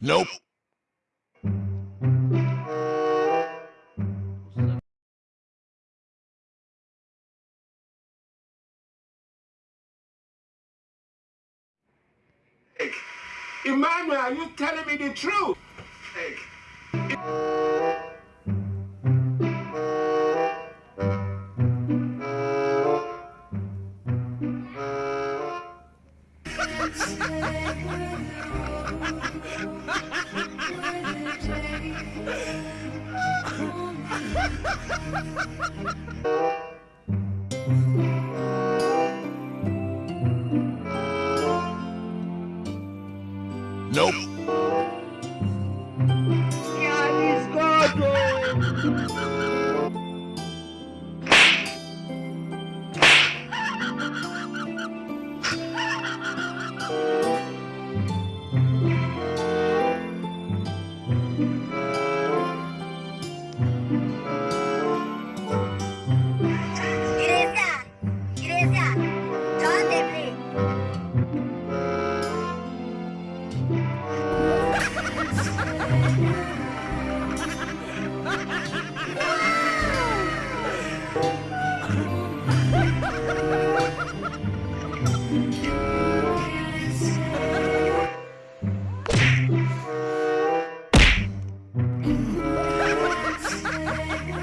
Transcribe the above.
Nope. Emmanuel, are you telling me the truth? Nope.